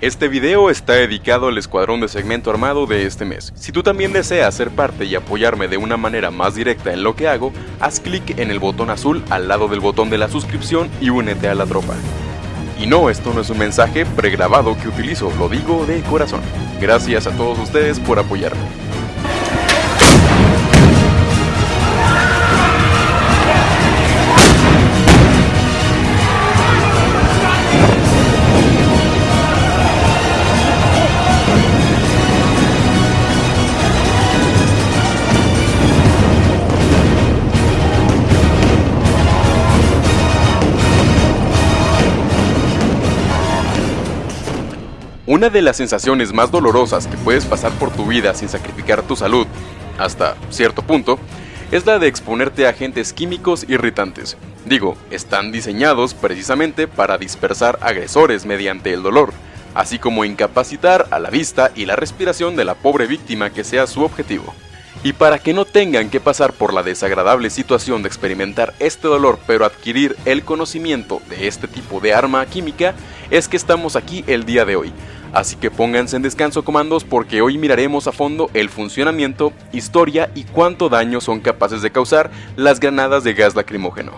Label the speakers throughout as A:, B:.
A: Este video está dedicado al escuadrón de segmento armado de este mes. Si tú también deseas ser parte y apoyarme de una manera más directa en lo que hago, haz clic en el botón azul al lado del botón de la suscripción y únete a la tropa. Y no, esto no es un mensaje pregrabado que utilizo, lo digo de corazón. Gracias a todos ustedes por apoyarme. Una de las sensaciones más dolorosas que puedes pasar por tu vida sin sacrificar tu salud, hasta cierto punto, es la de exponerte a agentes químicos irritantes. Digo, están diseñados precisamente para dispersar agresores mediante el dolor, así como incapacitar a la vista y la respiración de la pobre víctima que sea su objetivo. Y para que no tengan que pasar por la desagradable situación de experimentar este dolor pero adquirir el conocimiento de este tipo de arma química, es que estamos aquí el día de hoy, Así que pónganse en descanso comandos porque hoy miraremos a fondo el funcionamiento, historia y cuánto daño son capaces de causar las granadas de gas lacrimógeno.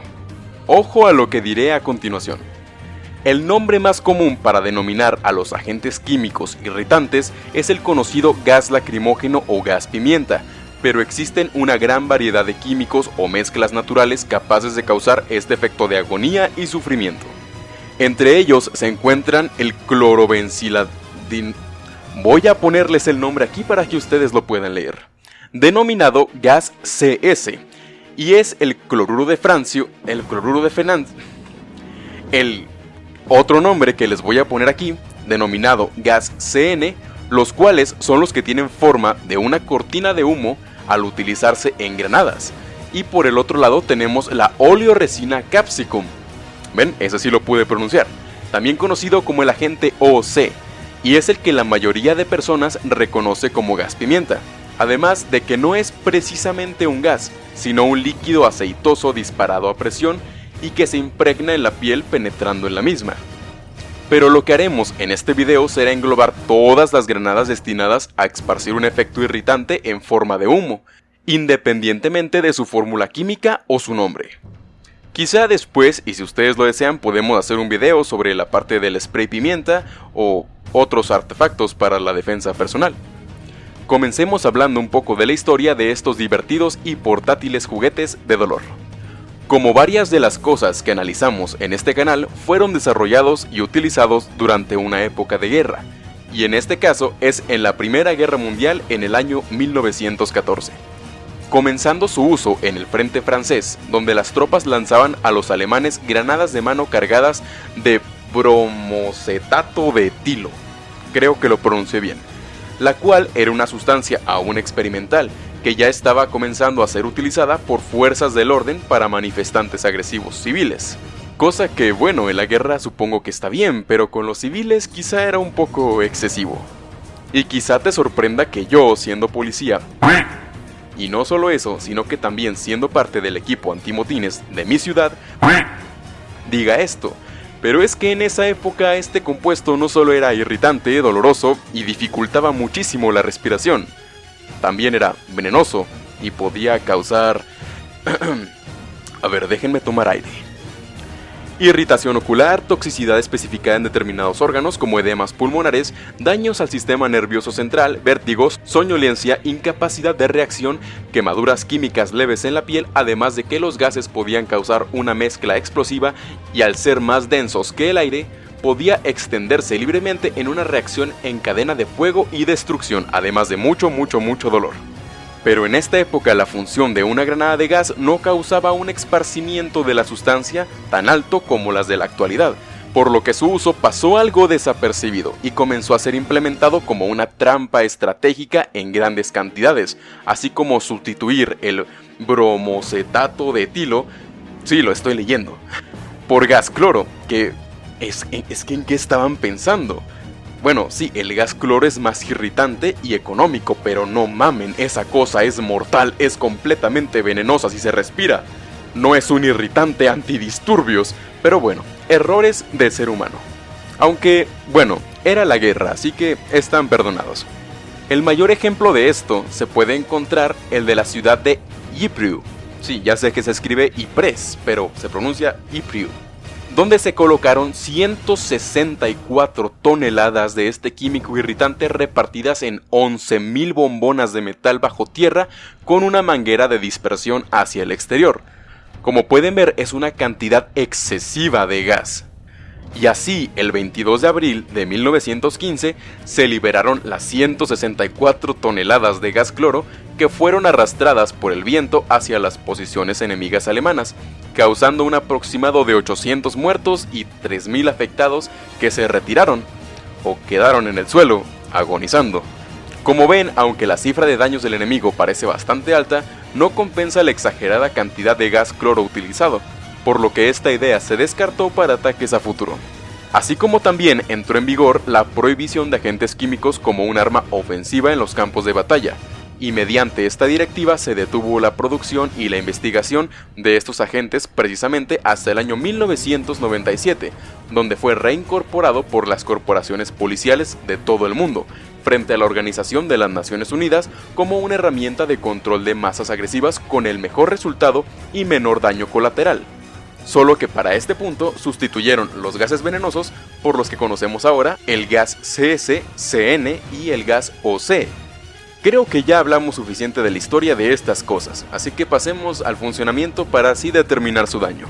A: Ojo a lo que diré a continuación. El nombre más común para denominar a los agentes químicos irritantes es el conocido gas lacrimógeno o gas pimienta, pero existen una gran variedad de químicos o mezclas naturales capaces de causar este efecto de agonía y sufrimiento. Entre ellos se encuentran el Voy a ponerles el nombre aquí para que ustedes lo puedan leer. Denominado gas CS. Y es el cloruro de francio, el cloruro de fenancio. El otro nombre que les voy a poner aquí, denominado gas CN, los cuales son los que tienen forma de una cortina de humo al utilizarse en granadas. Y por el otro lado tenemos la oleoresina capsicum. ¿Ven? Ese sí lo pude pronunciar. También conocido como el agente OC, y es el que la mayoría de personas reconoce como gas pimienta. Además de que no es precisamente un gas, sino un líquido aceitoso disparado a presión y que se impregna en la piel penetrando en la misma. Pero lo que haremos en este video será englobar todas las granadas destinadas a esparcir un efecto irritante en forma de humo, independientemente de su fórmula química o su nombre. Quizá después, y si ustedes lo desean, podemos hacer un video sobre la parte del spray pimienta o otros artefactos para la defensa personal. Comencemos hablando un poco de la historia de estos divertidos y portátiles juguetes de dolor. Como varias de las cosas que analizamos en este canal fueron desarrollados y utilizados durante una época de guerra, y en este caso es en la Primera Guerra Mundial en el año 1914 comenzando su uso en el frente francés, donde las tropas lanzaban a los alemanes granadas de mano cargadas de bromocetato de etilo, creo que lo pronuncié bien, la cual era una sustancia aún experimental, que ya estaba comenzando a ser utilizada por fuerzas del orden para manifestantes agresivos civiles. Cosa que, bueno, en la guerra supongo que está bien, pero con los civiles quizá era un poco excesivo. Y quizá te sorprenda que yo, siendo policía, y no solo eso, sino que también siendo parte del equipo antimotines de mi ciudad, diga esto. Pero es que en esa época este compuesto no solo era irritante, doloroso y dificultaba muchísimo la respiración, también era venenoso y podía causar... A ver, déjenme tomar aire irritación ocular, toxicidad especificada en determinados órganos como edemas pulmonares, daños al sistema nervioso central, vértigos, soñolencia, incapacidad de reacción, quemaduras químicas leves en la piel, además de que los gases podían causar una mezcla explosiva y al ser más densos que el aire, podía extenderse libremente en una reacción en cadena de fuego y destrucción, además de mucho, mucho, mucho dolor. Pero en esta época la función de una granada de gas no causaba un esparcimiento de la sustancia tan alto como las de la actualidad, por lo que su uso pasó algo desapercibido y comenzó a ser implementado como una trampa estratégica en grandes cantidades, así como sustituir el bromocetato de etilo, sí lo estoy leyendo, por gas cloro, que es, es que en qué estaban pensando. Bueno, sí, el gas cloro es más irritante y económico, pero no mamen, esa cosa es mortal, es completamente venenosa si se respira. No es un irritante antidisturbios, pero bueno, errores de ser humano. Aunque, bueno, Era la guerra, así que están perdonados. El mayor ejemplo de esto se puede encontrar el de la ciudad de Ypres. Sí, ya sé que se escribe Ypres, pero se pronuncia Ypres donde se colocaron 164 toneladas de este químico irritante repartidas en 11.000 bombonas de metal bajo tierra con una manguera de dispersión hacia el exterior. Como pueden ver es una cantidad excesiva de gas. Y así, el 22 de abril de 1915, se liberaron las 164 toneladas de gas cloro que fueron arrastradas por el viento hacia las posiciones enemigas alemanas, causando un aproximado de 800 muertos y 3.000 afectados que se retiraron o quedaron en el suelo, agonizando. Como ven, aunque la cifra de daños del enemigo parece bastante alta, no compensa la exagerada cantidad de gas cloro utilizado, por lo que esta idea se descartó para ataques a futuro. Así como también entró en vigor la prohibición de agentes químicos como un arma ofensiva en los campos de batalla, y mediante esta directiva se detuvo la producción y la investigación de estos agentes precisamente hasta el año 1997, donde fue reincorporado por las corporaciones policiales de todo el mundo, frente a la Organización de las Naciones Unidas como una herramienta de control de masas agresivas con el mejor resultado y menor daño colateral solo que para este punto sustituyeron los gases venenosos por los que conocemos ahora el gas CS, CN y el gas OC. Creo que ya hablamos suficiente de la historia de estas cosas, así que pasemos al funcionamiento para así determinar su daño.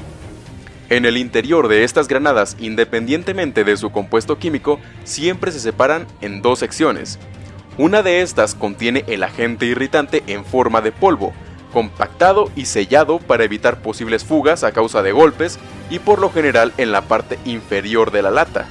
A: En el interior de estas granadas, independientemente de su compuesto químico, siempre se separan en dos secciones. Una de estas contiene el agente irritante en forma de polvo, compactado y sellado para evitar posibles fugas a causa de golpes y por lo general en la parte inferior de la lata.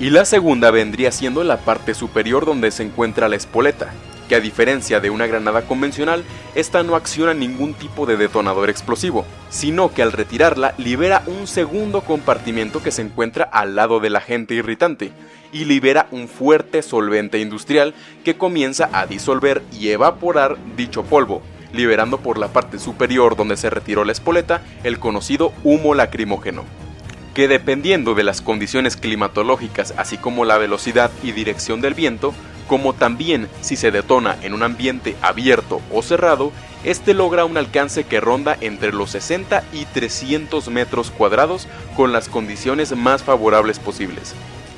A: Y la segunda vendría siendo la parte superior donde se encuentra la espoleta, que a diferencia de una granada convencional, esta no acciona ningún tipo de detonador explosivo, sino que al retirarla libera un segundo compartimento que se encuentra al lado del agente irritante, y libera un fuerte solvente industrial que comienza a disolver y evaporar dicho polvo, liberando por la parte superior donde se retiró la espoleta el conocido humo lacrimógeno que dependiendo de las condiciones climatológicas así como la velocidad y dirección del viento, como también si se detona en un ambiente abierto o cerrado, este logra un alcance que ronda entre los 60 y 300 metros cuadrados con las condiciones más favorables posibles,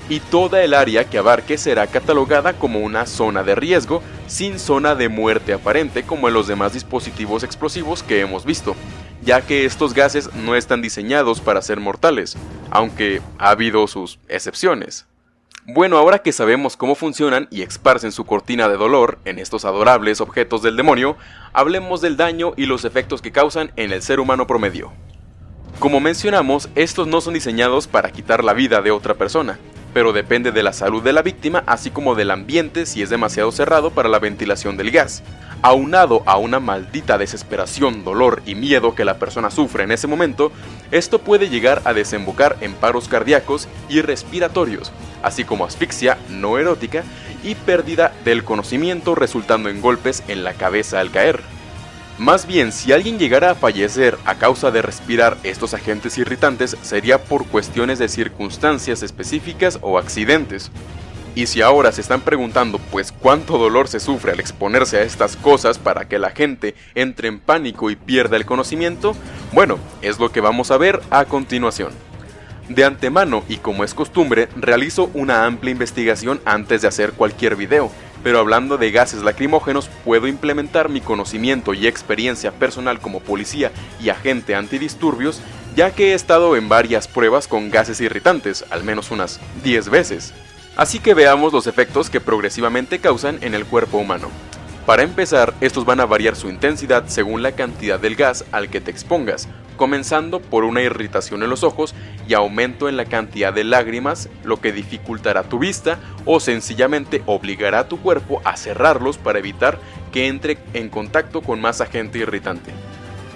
A: y toda el área que abarque será catalogada como una zona de riesgo sin zona de muerte aparente como en los demás dispositivos explosivos que hemos visto, ya que estos gases no están diseñados para ser mortales, aunque ha habido sus excepciones. Bueno, ahora que sabemos cómo funcionan y esparcen su cortina de dolor en estos adorables objetos del demonio, hablemos del daño y los efectos que causan en el ser humano promedio. Como mencionamos, estos no son diseñados para quitar la vida de otra persona, pero depende de la salud de la víctima, así como del ambiente si es demasiado cerrado para la ventilación del gas. Aunado a una maldita desesperación, dolor y miedo que la persona sufre en ese momento, esto puede llegar a desembocar en paros cardíacos y respiratorios, así como asfixia no erótica y pérdida del conocimiento resultando en golpes en la cabeza al caer. Más bien, si alguien llegara a fallecer a causa de respirar estos agentes irritantes, sería por cuestiones de circunstancias específicas o accidentes. Y si ahora se están preguntando pues cuánto dolor se sufre al exponerse a estas cosas para que la gente entre en pánico y pierda el conocimiento, bueno, es lo que vamos a ver a continuación. De antemano y como es costumbre, realizo una amplia investigación antes de hacer cualquier video, pero hablando de gases lacrimógenos, puedo implementar mi conocimiento y experiencia personal como policía y agente antidisturbios, ya que he estado en varias pruebas con gases irritantes, al menos unas 10 veces. Así que veamos los efectos que progresivamente causan en el cuerpo humano. Para empezar, estos van a variar su intensidad según la cantidad del gas al que te expongas, comenzando por una irritación en los ojos y aumento en la cantidad de lágrimas, lo que dificultará tu vista o sencillamente obligará a tu cuerpo a cerrarlos para evitar que entre en contacto con más agente irritante.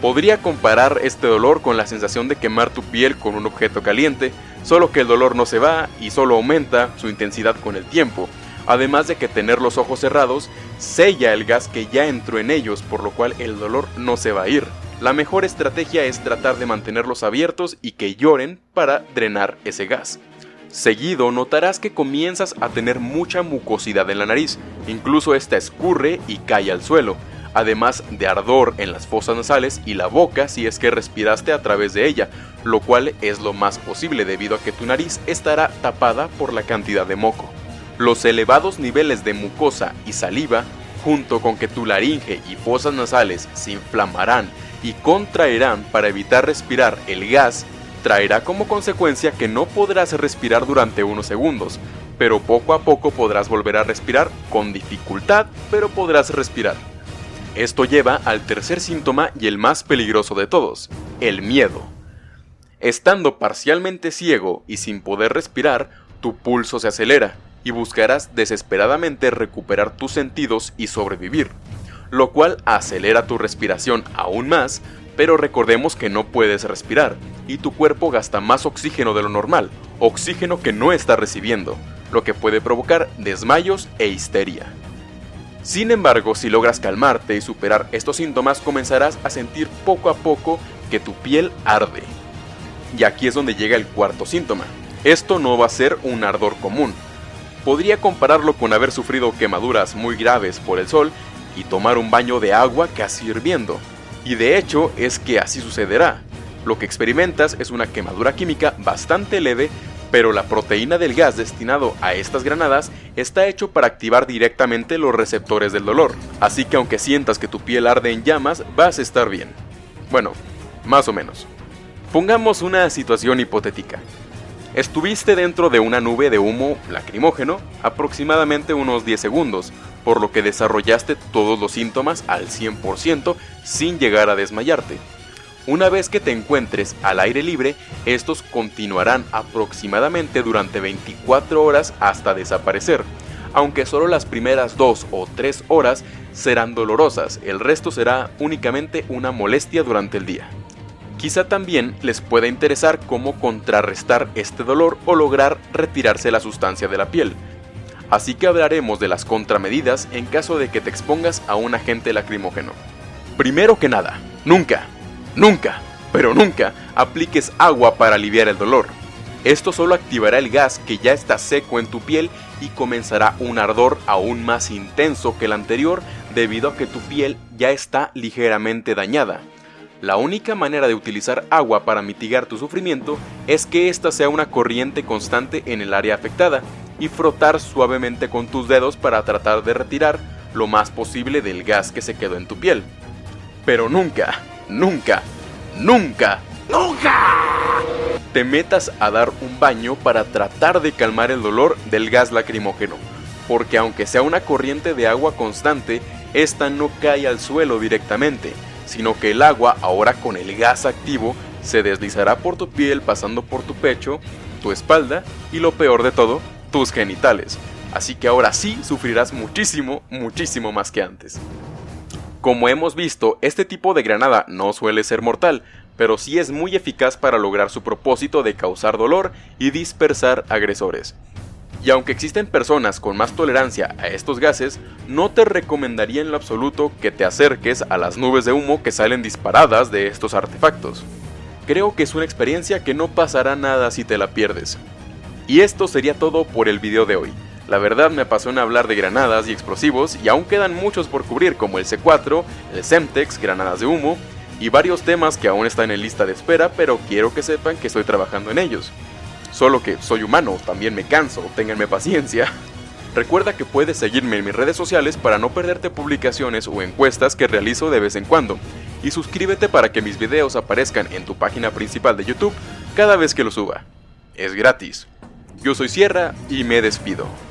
A: Podría comparar este dolor con la sensación de quemar tu piel con un objeto caliente, solo que el dolor no se va y solo aumenta su intensidad con el tiempo, además de que tener los ojos cerrados sella el gas que ya entró en ellos, por lo cual el dolor no se va a ir. La mejor estrategia es tratar de mantenerlos abiertos y que lloren para drenar ese gas. Seguido notarás que comienzas a tener mucha mucosidad en la nariz, incluso esta escurre y cae al suelo, además de ardor en las fosas nasales y la boca si es que respiraste a través de ella, lo cual es lo más posible debido a que tu nariz estará tapada por la cantidad de moco. Los elevados niveles de mucosa y saliva, junto con que tu laringe y fosas nasales se inflamarán y contraerán para evitar respirar el gas, traerá como consecuencia que no podrás respirar durante unos segundos, pero poco a poco podrás volver a respirar con dificultad, pero podrás respirar. Esto lleva al tercer síntoma y el más peligroso de todos, el miedo. Estando parcialmente ciego y sin poder respirar, tu pulso se acelera y buscarás desesperadamente recuperar tus sentidos y sobrevivir, lo cual acelera tu respiración aún más, pero recordemos que no puedes respirar, y tu cuerpo gasta más oxígeno de lo normal, oxígeno que no está recibiendo, lo que puede provocar desmayos e histeria. Sin embargo, si logras calmarte y superar estos síntomas, comenzarás a sentir poco a poco que tu piel arde. Y aquí es donde llega el cuarto síntoma. Esto no va a ser un ardor común. Podría compararlo con haber sufrido quemaduras muy graves por el sol y tomar un baño de agua casi hirviendo. Y de hecho es que así sucederá. Lo que experimentas es una quemadura química bastante leve, pero la proteína del gas destinado a estas granadas está hecho para activar directamente los receptores del dolor, así que aunque sientas que tu piel arde en llamas, vas a estar bien. Bueno, más o menos. Pongamos una situación hipotética. Estuviste dentro de una nube de humo lacrimógeno aproximadamente unos 10 segundos, por lo que desarrollaste todos los síntomas al 100% sin llegar a desmayarte. Una vez que te encuentres al aire libre, estos continuarán aproximadamente durante 24 horas hasta desaparecer, aunque solo las primeras 2 o 3 horas serán dolorosas, el resto será únicamente una molestia durante el día. Quizá también les pueda interesar cómo contrarrestar este dolor o lograr retirarse la sustancia de la piel, así que hablaremos de las contramedidas en caso de que te expongas a un agente lacrimógeno. Primero que nada, nunca, nunca, pero nunca apliques agua para aliviar el dolor. Esto solo activará el gas que ya está seco en tu piel y comenzará un ardor aún más intenso que el anterior debido a que tu piel ya está ligeramente dañada. La única manera de utilizar agua para mitigar tu sufrimiento es que ésta sea una corriente constante en el área afectada y frotar suavemente con tus dedos para tratar de retirar lo más posible del gas que se quedó en tu piel. Pero nunca, nunca, nunca, nunca te metas a dar un baño para tratar de calmar el dolor del gas lacrimógeno, porque aunque sea una corriente de agua constante, esta no cae al suelo directamente, sino que el agua, ahora con el gas activo, se deslizará por tu piel pasando por tu pecho, tu espalda y lo peor de todo, tus genitales. Así que ahora sí sufrirás muchísimo, muchísimo más que antes. Como hemos visto, este tipo de granada no suele ser mortal, pero sí es muy eficaz para lograr su propósito de causar dolor y dispersar agresores. Y aunque existen personas con más tolerancia a estos gases, no te recomendaría en lo absoluto que te acerques a las nubes de humo que salen disparadas de estos artefactos. Creo que es una experiencia que no pasará nada si te la pierdes. Y esto sería todo por el video de hoy. La verdad me apasiona hablar de granadas y explosivos y aún quedan muchos por cubrir como el C4, el Semtex, granadas de humo y varios temas que aún están en lista de espera pero quiero que sepan que estoy trabajando en ellos. Solo que soy humano, también me canso, ténganme paciencia. Recuerda que puedes seguirme en mis redes sociales para no perderte publicaciones o encuestas que realizo de vez en cuando. Y suscríbete para que mis videos aparezcan en tu página principal de YouTube cada vez que los suba. Es gratis. Yo soy Sierra y me despido.